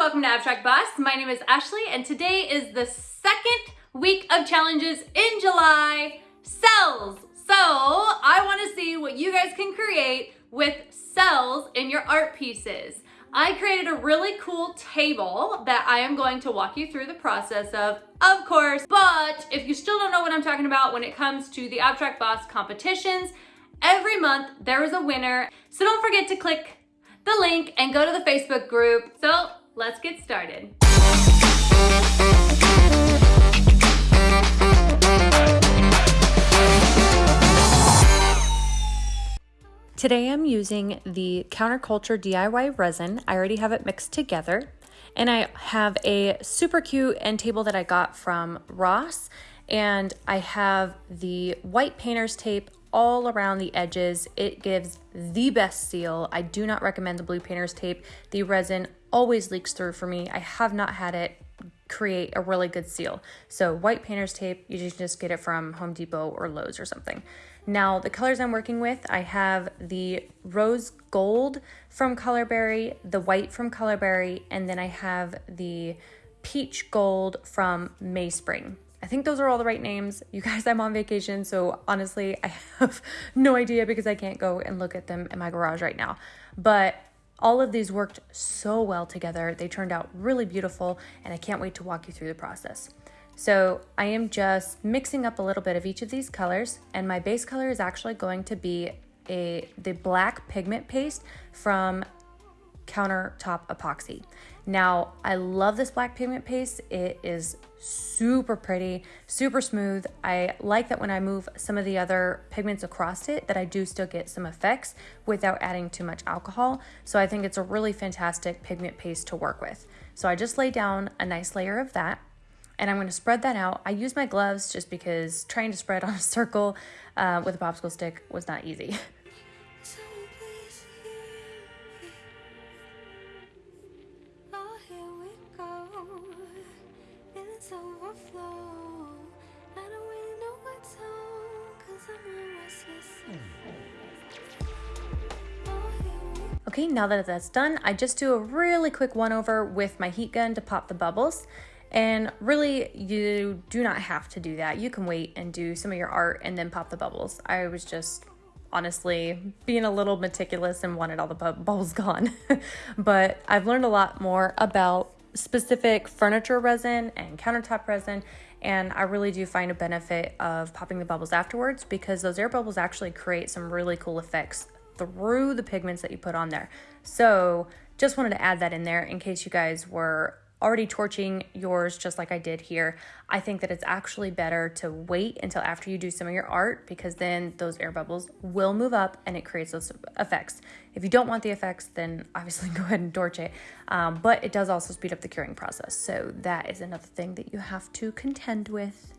welcome to Abstract Boss. My name is Ashley and today is the second week of challenges in July, cells. So I wanna see what you guys can create with cells in your art pieces. I created a really cool table that I am going to walk you through the process of, of course, but if you still don't know what I'm talking about when it comes to the Abstract Boss competitions, every month there is a winner. So don't forget to click the link and go to the Facebook group. So let's get started. Today I'm using the Counterculture DIY resin. I already have it mixed together. And I have a super cute end table that I got from Ross. And I have the white painter's tape all around the edges. It gives the best seal. I do not recommend the blue painter's tape. The resin always leaks through for me. I have not had it create a really good seal. So white painter's tape, you can just get it from Home Depot or Lowe's or something. Now the colors I'm working with, I have the rose gold from Colorberry, the white from Colorberry, and then I have the peach gold from Mayspring. I think those are all the right names. You guys, I'm on vacation, so honestly, I have no idea because I can't go and look at them in my garage right now. But all of these worked so well together. They turned out really beautiful, and I can't wait to walk you through the process. So I am just mixing up a little bit of each of these colors, and my base color is actually going to be a the black pigment paste from countertop epoxy. Now, I love this black pigment paste. It is super pretty, super smooth. I like that when I move some of the other pigments across it that I do still get some effects without adding too much alcohol. So I think it's a really fantastic pigment paste to work with. So I just lay down a nice layer of that and I'm going to spread that out. I use my gloves just because trying to spread on a circle uh, with a popsicle stick was not easy. Okay, now that that's done, I just do a really quick one over with my heat gun to pop the bubbles. And really, you do not have to do that. You can wait and do some of your art and then pop the bubbles. I was just honestly being a little meticulous and wanted all the bu bubbles gone. but I've learned a lot more about specific furniture resin and countertop resin and I really do find a benefit of popping the bubbles afterwards because those air bubbles actually create some really cool effects through the pigments that you put on there. So just wanted to add that in there in case you guys were already torching yours just like I did here. I think that it's actually better to wait until after you do some of your art because then those air bubbles will move up and it creates those effects. If you don't want the effects, then obviously go ahead and torch it. Um, but it does also speed up the curing process. So that is another thing that you have to contend with.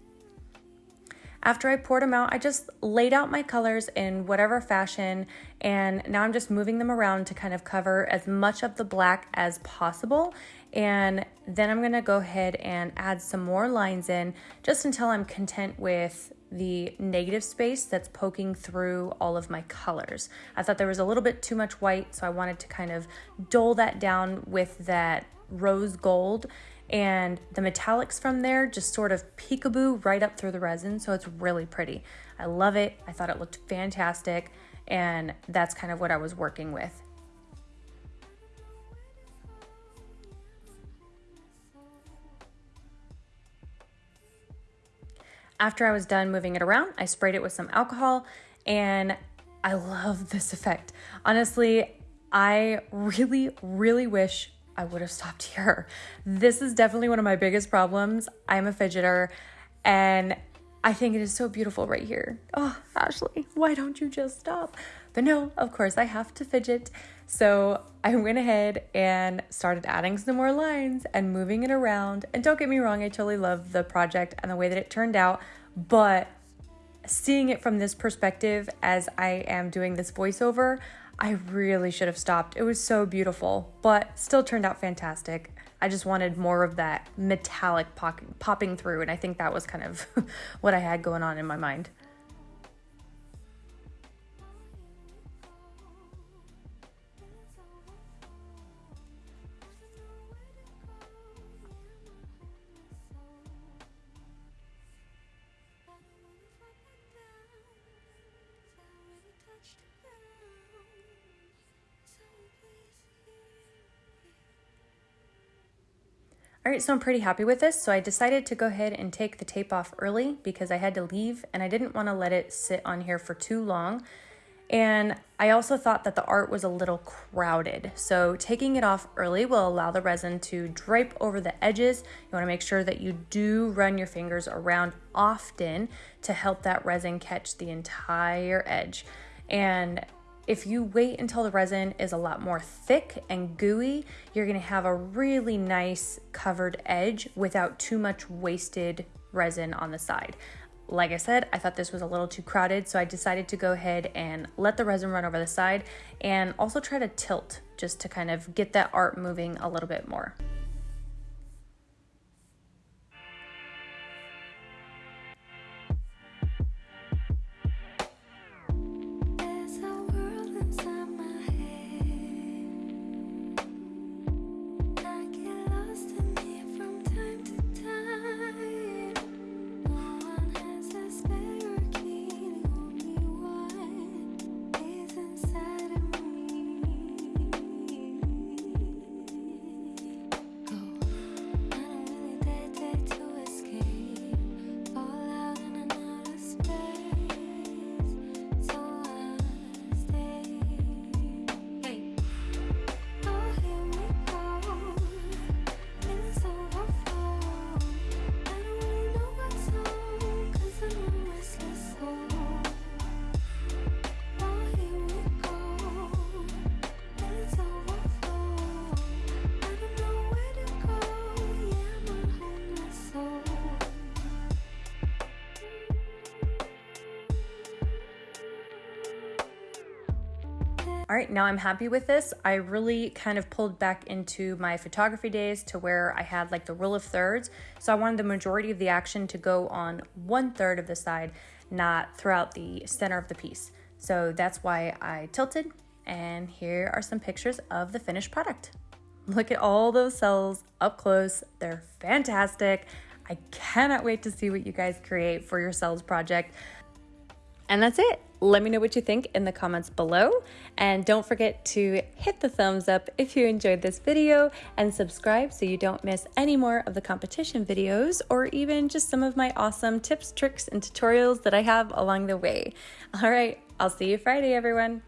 After I poured them out, I just laid out my colors in whatever fashion and now I'm just moving them around to kind of cover as much of the black as possible. And then I'm gonna go ahead and add some more lines in just until I'm content with the negative space that's poking through all of my colors. I thought there was a little bit too much white, so I wanted to kind of dole that down with that rose gold and the metallics from there just sort of peekaboo right up through the resin so it's really pretty. I love it. I thought it looked fantastic and that's kind of what i was working with. After i was done moving it around i sprayed it with some alcohol and i love this effect. Honestly i really really wish I would have stopped here. This is definitely one of my biggest problems. I'm a fidgeter and I think it is so beautiful right here. Oh, Ashley, why don't you just stop? But no, of course, I have to fidget. So I went ahead and started adding some more lines and moving it around. And don't get me wrong, I totally love the project and the way that it turned out. But seeing it from this perspective as I am doing this voiceover, I really should have stopped. It was so beautiful, but still turned out fantastic. I just wanted more of that metallic pop- popping through, and I think that was kind of what I had going on in my mind. All right, so I'm pretty happy with this. So I decided to go ahead and take the tape off early because I had to leave and I didn't want to let it sit on here for too long. And I also thought that the art was a little crowded. So taking it off early will allow the resin to drape over the edges. You wanna make sure that you do run your fingers around often to help that resin catch the entire edge. And if you wait until the resin is a lot more thick and gooey, you're gonna have a really nice covered edge without too much wasted resin on the side. Like I said, I thought this was a little too crowded, so I decided to go ahead and let the resin run over the side and also try to tilt just to kind of get that art moving a little bit more. All right, now I'm happy with this. I really kind of pulled back into my photography days to where I had like the rule of thirds. So I wanted the majority of the action to go on one third of the side, not throughout the center of the piece. So that's why I tilted. And here are some pictures of the finished product. Look at all those cells up close. They're fantastic. I cannot wait to see what you guys create for your cells project. And that's it. Let me know what you think in the comments below. And don't forget to hit the thumbs up if you enjoyed this video and subscribe so you don't miss any more of the competition videos or even just some of my awesome tips, tricks, and tutorials that I have along the way. All right, I'll see you Friday, everyone.